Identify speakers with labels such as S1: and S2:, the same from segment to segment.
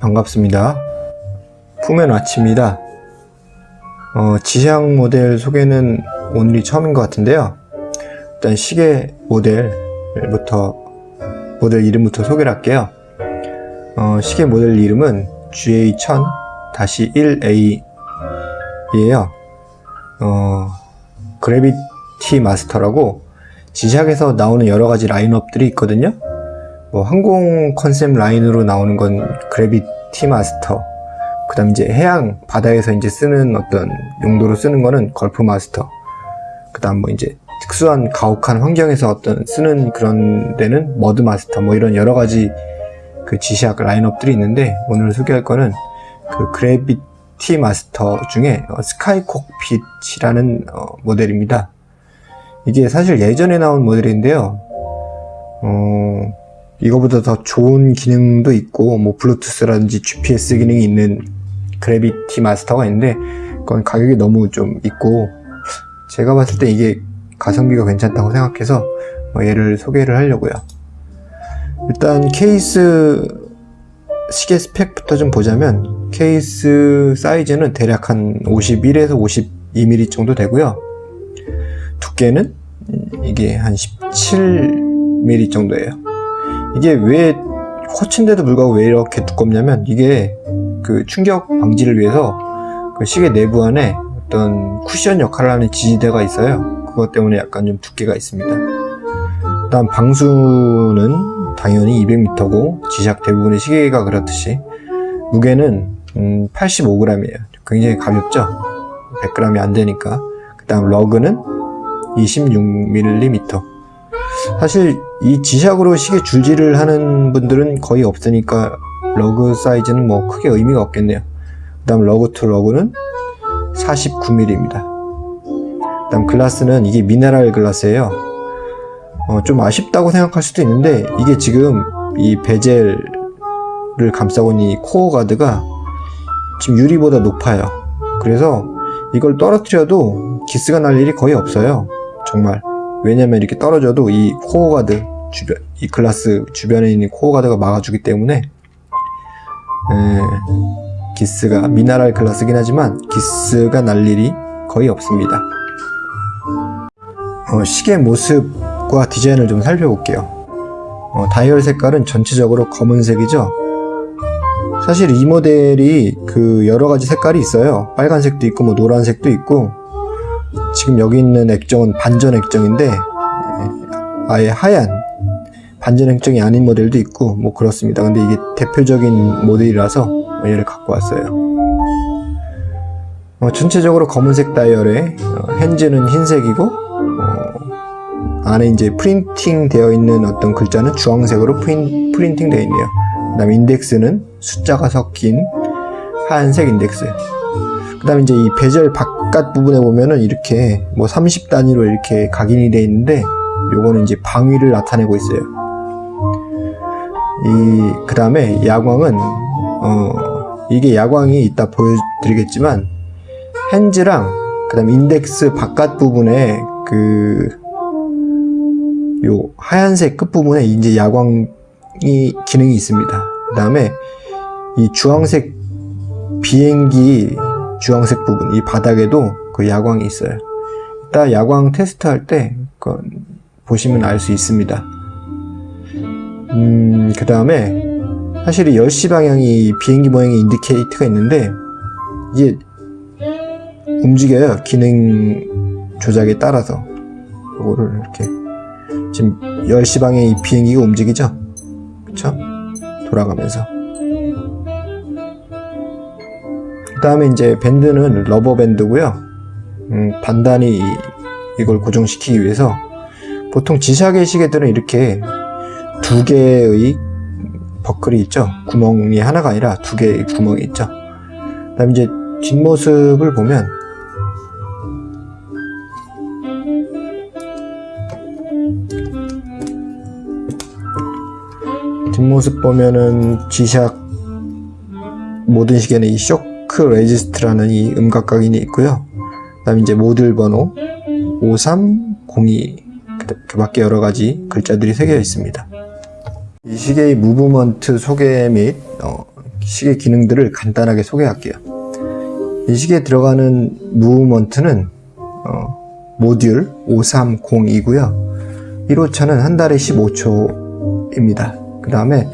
S1: 반갑습니다. 푸멘 아치입니다. 어, 지향 모델 소개는 오늘이 처음인 것 같은데요. 일단 시계 모델부터 모델 이름부터 소개를 할게요. 어, 시계 모델 이름은 GA1000-1A이에요. 어, 그래비티 마스터라고 지샥에서 나오는 여러 가지 라인업들이 있거든요. 뭐 항공 컨셉 라인으로 나오는 건 Gravity Master. 그 다음 이제 해양 바다에서 이제 쓰는 어떤 용도로 쓰는 거는 Gulf Master. 그 다음 뭐 이제 특수한 가혹한 환경에서 어떤 쓰는 그런 데는 Mud Master 뭐 이런 여러 가지 그 G-Shock 라인업들이 있는데 오늘 소개할 거는 그 Gravity Master 중에 어, Sky Cockpit이라는 어, 모델입니다. 이게 사실 예전에 나온 모델인데요. 어, 이거보다 더 좋은 기능도 있고 뭐 블루투스라든지 GPS 기능이 있는 그래비티 마스터가 있는데 그건 가격이 너무 좀 있고 제가 봤을 때 이게 가성비가 괜찮다고 생각해서 어, 얘를 소개를 하려고요. 일단 케이스 시계 스펙부터 좀 보자면 케이스 사이즈는 대략 한 51에서 52mm 정도 되고요. 두께는 이게 한 17mm 정도예요. 이게 왜 쿼츠인데도 불구하고 왜 이렇게 두껍냐면 이게 그 충격 방지를 위해서 그 시계 내부 안에 어떤 쿠션 역할을 하는 지지대가 있어요. 그것 때문에 약간 좀 두께가 있습니다. 일단 방수는 당연히 200m고 지샥 대부분의 시계가 그렇듯이 무게는 음 85g이에요. 굉장히 가볍죠? 100g이 안 되니까. 그 다음 lug는 26mm. 사실 이 G-Shock으로 시계 줄질을 하는 분들은 거의 없으니까 lug 사이즈는 뭐 크게 의미가 없겠네요. 그 다음 lug to lug는 49mm입니다. 그 다음 glass는 이게 mineral glass예요. 어, 좀 아쉽다고 생각할 수도 있는데 이게 지금 이 bezel을 감싸고 있는 이 코어 가드가 지금 유리보다 높아요. 그래서 이걸 떨어뜨려도 기스가 날 일이 거의 없어요. 정말. 왜냐면 이렇게 떨어져도 이 core guard 주변, 이 glass 주변에 있는 코어 가드가 막아주기 때문에 에, 기스가 mineral glass긴 하지만 기스가 날 일이 거의 없습니다. 어, 시계 모습과 디자인을 좀 살펴볼게요. 어, 다이얼 색깔은 전체적으로 검은색이죠. 사실 이 모델이 그 여러 가지 색깔이 있어요. 빨간색도 있고 뭐 노란색도 있고 지금 여기 있는 액정은 반전 액정인데 아예 하얀 반전 액정이 아닌 모델도 있고 뭐 그렇습니다. 근데 이게 대표적인 모델이라서 얘를 갖고 왔어요. 어, 전체적으로 검은색 다이얼에 어, 핸즈는 흰색이고 어, 안에 이제 프린팅 되어 있는 어떤 글자는 주황색으로 프린, 프린팅 되어 있네요. 그 다음 인덱스는 숫자가 섞인 하얀색 인덱스. 그 다음에 이제 이 베젤 바깥 부분에 보면은 이렇게 뭐 30 단위로 이렇게 각인이 되어 있는데 요거는 이제 방위를 나타내고 있어요. 이, 그 다음에 야광은, 어, 이게 야광이 이따 보여드리겠지만, 핸즈랑, 그 다음 인덱스 바깥 부분에 그, 요 하얀색 끝부분에 이제 야광이 기능이 있습니다. 그 다음에 이 주황색 비행기 주황색 부분, 이 바닥에도 그 야광이 있어요. 이따 야광 테스트 할 때, 그 보시면 알 수 있습니다. 음, 그 다음에, 사실 이 10시 방향이 비행기 모양의 인디케이터가 있는데, 이게 움직여요. 기능 조작에 따라서. 이거를 이렇게. 지금 10시 방향의 이 비행기가 움직이죠? 그쵸? 돌아가면서. 그 다음에 이제 밴드는 rubber 밴드고요. 음, 단단히 이걸 고정시키기 위해서 보통 G-Shock의 시계들은 이렇게 두 개의 버클이 있죠. 구멍이 하나가 아니라 두 개의 구멍이 있죠. 그 다음 이제 뒷모습을 보면 뒷모습 보면은 G-Shock 모든 시계는 이 shock resist라는 이 음각 각인이 있고요. 그 다음 이제 모듈 번호 5302 그 밖에 여러 가지 글자들이 새겨 있습니다. 이 시계의 movement 소개 및 어, 시계 기능들을 간단하게 소개할게요. 이 시계에 들어가는 movement는 어, 모듈 530이고요. 일오차는 한 달에 15초입니다. 그 다음에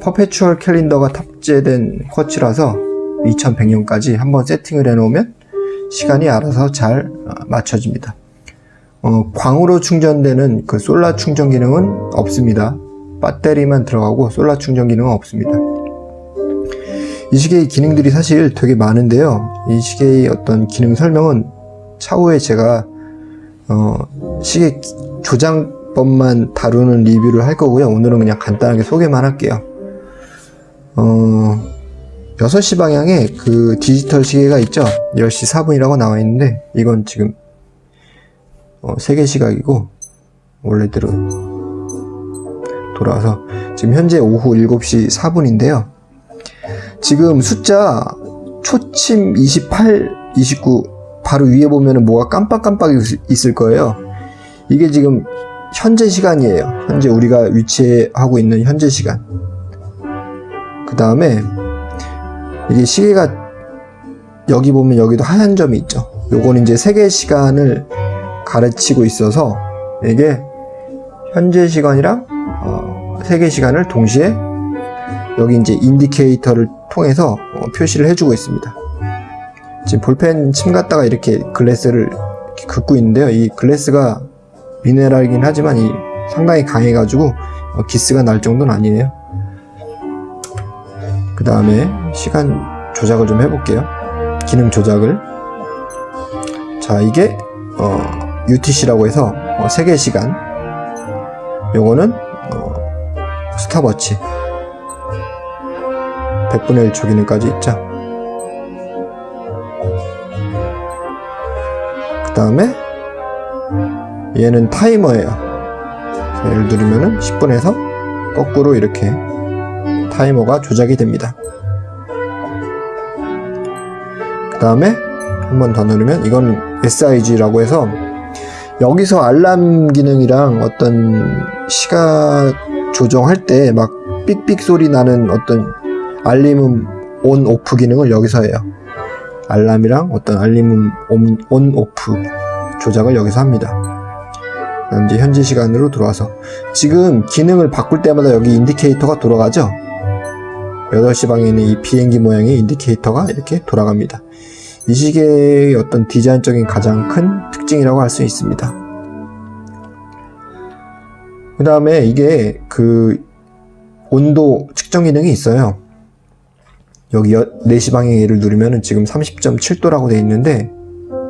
S1: perpetual calendar가 탑재된 quartz라서 2100년까지 한번 세팅을 해놓으면 시간이 알아서 잘 어, 맞춰집니다. 어, 광으로 충전되는 그 솔라 충전 기능은 없습니다. 배터리만 들어가고 솔라 충전 기능은 없습니다. 이 시계의 기능들이 사실 되게 많은데요. 이 시계의 어떤 기능 설명은 차후에 제가 어, 시계 기- 조장법만 다루는 리뷰를 할 거고요. 오늘은 그냥 간단하게 소개만 할게요. 어, 6시 방향에 그 디지털 시계가 있죠. 10시 4분이라고 나와 있는데 이건 지금 어, 세계 시각이고 원래대로 돌아와서 지금 현재 오후 7시 4분인데요. 지금 숫자 초침 28, 29 바로 위에 보면은 뭐가 깜빡깜빡 있- 있을 거예요. 이게 지금 현재 시간이에요. 현재 우리가 위치하고 있는 현재 시간. 그 다음에 이게 시계가 여기 보면 여기도 하얀 점이 있죠. 요거는 이제 세계 시간을 가르치고 있어서 이게 현재 시간이랑 어, 세계 시간을 동시에 여기 이제 인디케이터를 통해서 어, 표시를 해주고 있습니다. 지금 볼펜 침 갖다가 이렇게 글래스를 이렇게 긋고 있는데요. 이 글래스가 미네랄이긴 하지만 이 상당히 강해가지고 어, 기스가 날 정도는 아니에요. 그 다음에 시간 조작을 좀 해볼게요. 기능 조작을. 자, 이게 어, UTC라고 해서 어, 세계 시간. 요거는 어, 스탑워치. 100분의 1초 기능까지 있죠. 그 다음에 얘는 타이머예요. 자, 얘를 누르면은 10분에서 거꾸로 이렇게 타이머가 조작이 됩니다. 그 다음에 한 번 더 누르면 이건 SIG라고 해서 여기서 알람 기능이랑 어떤 시각 조정할 때 막 삑삑 소리 나는 어떤 알림음 on off 기능을 여기서 해요. 알람이랑 어떤 알림음 on, on off 조작을 여기서 합니다. 현재 시간으로 들어와서 지금 기능을 바꿀 때마다 여기 인디케이터가 돌아가죠. 8시 방에 있는 이 비행기 모양의 인디케이터가 이렇게 돌아갑니다. 이 시계의 어떤 디자인적인 가장 큰 특징이라고 할 수 있습니다. 그 다음에 이게 그 온도 측정 기능이 있어요. 여기 4시 방향을 누르면 지금 30.7도라고 돼 있는데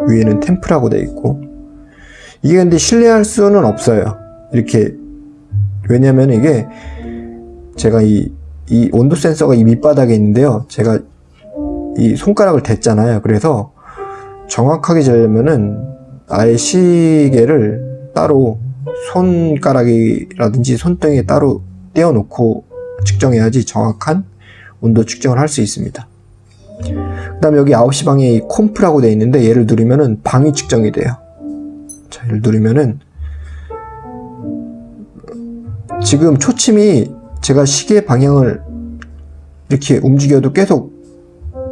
S1: 위에는 템프라고 돼 있고 이게 근데 신뢰할 수는 없어요. 이렇게 왜냐면 이게 제가 이, 이 온도 센서가 이 밑바닥에 있는데요. 제가 이 손가락을 댔잖아요. 그래서 정확하게 재려면은 아예 시계를 따로 손가락이라든지 손등에 따로 떼어 놓고 측정해야지 정확한 온도 측정을 할 수 있습니다. 그 다음에 여기 9시 방에 이 콤프라고 되어 있는데 얘를 누르면은 방위 측정이 돼요. 자, 얘를 누르면은 지금 초침이 제가 시계 방향을 이렇게 움직여도 계속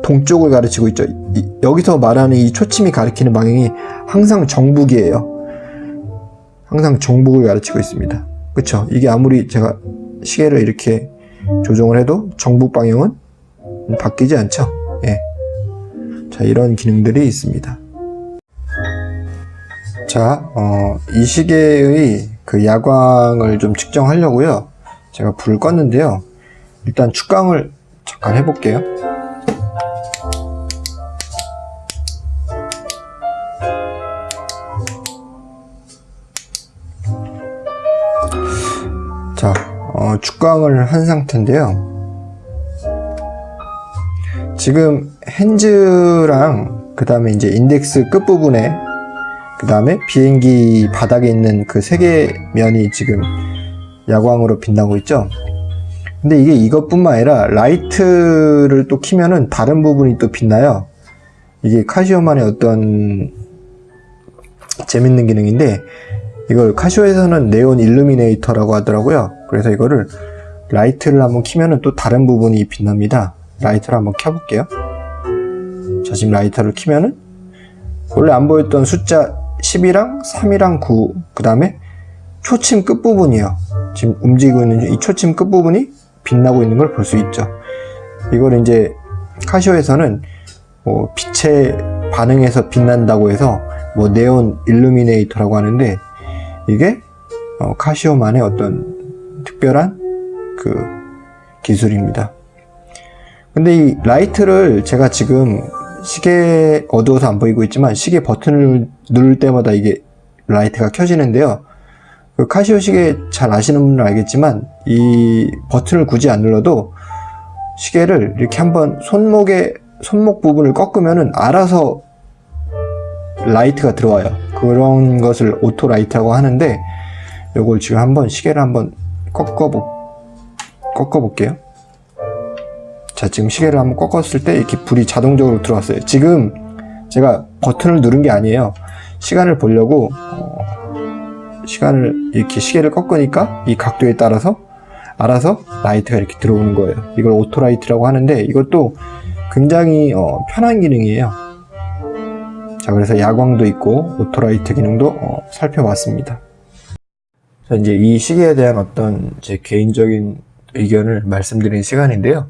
S1: 동쪽을 가르치고 있죠. 이- 여기서 말하는 이 초침이 가리키는 방향이 항상 정북이에요. 항상 정북을 가르치고 있습니다. 그쵸? 이게 아무리 제가 시계를 이렇게 조정을 해도 정북 방향은 바뀌지 않죠. 예. 자, 이런 기능들이 있습니다. 자, 어, 이 시계의 그 야광을 좀 측정하려고요. 제가 불을 껐는데요. 일단 축광을 잠깐 해볼게요. 자, 어, 축광을 한 상태인데요. 지금 hands랑 그 다음에 이제 인덱스 끝부분에 그 다음에 비행기 바닥에 있는 그 세 개 면이 지금 야광으로 빛나고 있죠. 근데 이게 이것뿐만 아니라 라이트를 또 키면은 다른 부분이 또 빛나요. 이게 카시오만의 어떤 재밌는 기능인데 이걸 카시오에서는 neon illuminator라고 하더라고요. 그래서 이거를 라이트를 한번 키면은 또 다른 부분이 빛납니다. 라이터를 한번 켜볼게요. 자, 지금 라이터를 켜면은 원래 안 보였던 숫자 10이랑 3이랑 9, 그 다음에 초침 끝부분이요. 지금 움직이고 있는 이 초침 끝부분이 빛나고 있는 걸 볼 수 있죠. 이걸 이제 카시오에서는 뭐 빛에 반응해서 빛난다고 해서 뭐 neon illuminator라고 하는데 이게 어, 카시오만의 어떤 특별한 그 기술입니다. 근데 이 라이트를 제가 지금 시계 어두워서 안 보이고 있지만 시계 버튼을 누를 때마다 이게 라이트가 켜지는데요. 그 카시오 시계 잘 아시는 분은 알겠지만 이 버튼을 굳이 안 눌러도 시계를 이렇게 한번 손목에 손목 부분을 꺾으면은 알아서 라이트가 들어와요. 그런 것을 auto light라고 하는데 요걸 지금 한번 시계를 한번 꺾어보 꺾어 볼게요. 자 지금 시계를 한번 꺾었을 때 이렇게 불이 자동적으로 들어왔어요. 지금 제가 버튼을 누른 게 아니에요. 시간을 보려고 어, 시간을 이렇게 시계를 꺾으니까 이 각도에 따라서 알아서 라이트가 이렇게 들어오는 거예요. 이걸 auto light라고 하는데 이것도 굉장히 어, 편한 기능이에요. 자, 그래서 야광도 있고 auto light 기능도 어, 살펴봤습니다. 자, 이제 이 시계에 대한 어떤 제 개인적인 의견을 말씀드리는 시간인데요.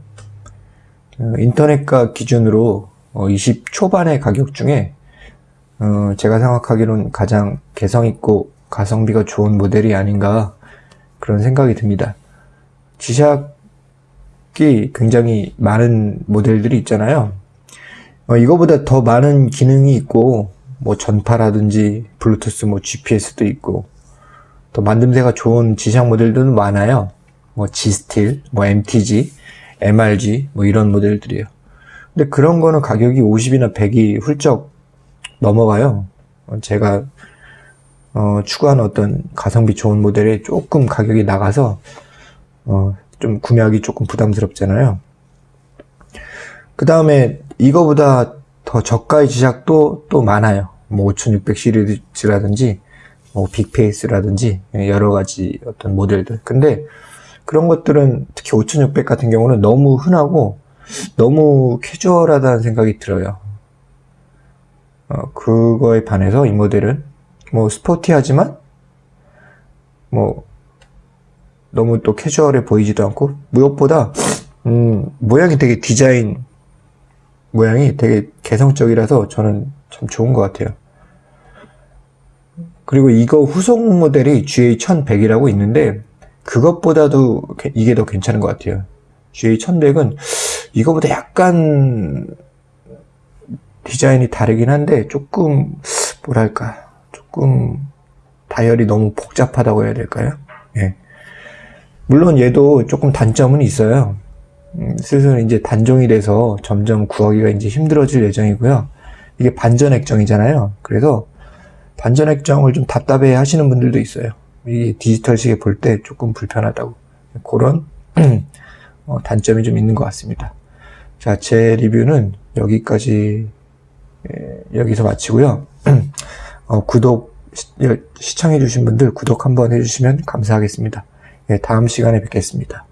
S1: 어, 인터넷가 기준으로 어, 20 초반의 가격 중에 어, 제가 생각하기로는 가장 개성 있고 가성비가 좋은 모델이 아닌가 그런 생각이 듭니다. 지샥이 굉장히 많은 모델들이 있잖아요. 어, 이거보다 더 많은 기능이 있고 뭐 전파라든지 블루투스 뭐 GPS도 있고 또 만듦새가 좋은 지샥 모델들도 많아요. 뭐 G스틸, 뭐 MTG, MRG 뭐 이런 모델들이에요. 근데 그런 거는 가격이 50이나 100이 훌쩍 넘어가요. 어, 제가 어, 추구하는 어떤 가성비 좋은 모델에 조금 가격이 나가서 어, 좀 구매하기 조금 부담스럽잖아요. 그 다음에 이거보다 더 저가의 지작도 또 많아요. 뭐 5600 시리즈라든지 뭐 빅페이스라든지 여러 가지 어떤 모델들. 근데 그런 것들은 특히 5600 같은 경우는 너무 흔하고 너무 캐주얼하다는 생각이 들어요. 어, 그거에 반해서 이 모델은 뭐 스포티하지만 뭐 너무 또 캐주얼해 보이지도 않고 무엇보다 음, 모양이 되게 디자인 모양이 되게 개성적이라서 저는 참 좋은 것 같아요. 그리고 이거 후속 모델이 GA1100이라고 있는데 그것보다도 이게 더 괜찮은 것 같아요. GA1100은 이거보다 약간 디자인이 다르긴 한데 조금 뭐랄까 조금 다이얼이 너무 복잡하다고 해야 될까요? 예. 물론 얘도 조금 단점은 있어요. 음, 슬슬 이제 단종이 돼서 점점 구하기가 이제 힘들어질 예정이고요. 이게 반전 액정이잖아요. 그래서 반전 액정을 좀 답답해 하시는 분들도 있어요. 이 디지털 시계 볼 때 조금 불편하다고. 그런 어, 단점이 좀 있는 것 같습니다. 자, 제 리뷰는 여기까지 예, 여기서 마치고요. 어, 구독 시, 청해주신 분들 구독 한번 해주시면 감사하겠습니다. 예, 다음 시간에 뵙겠습니다.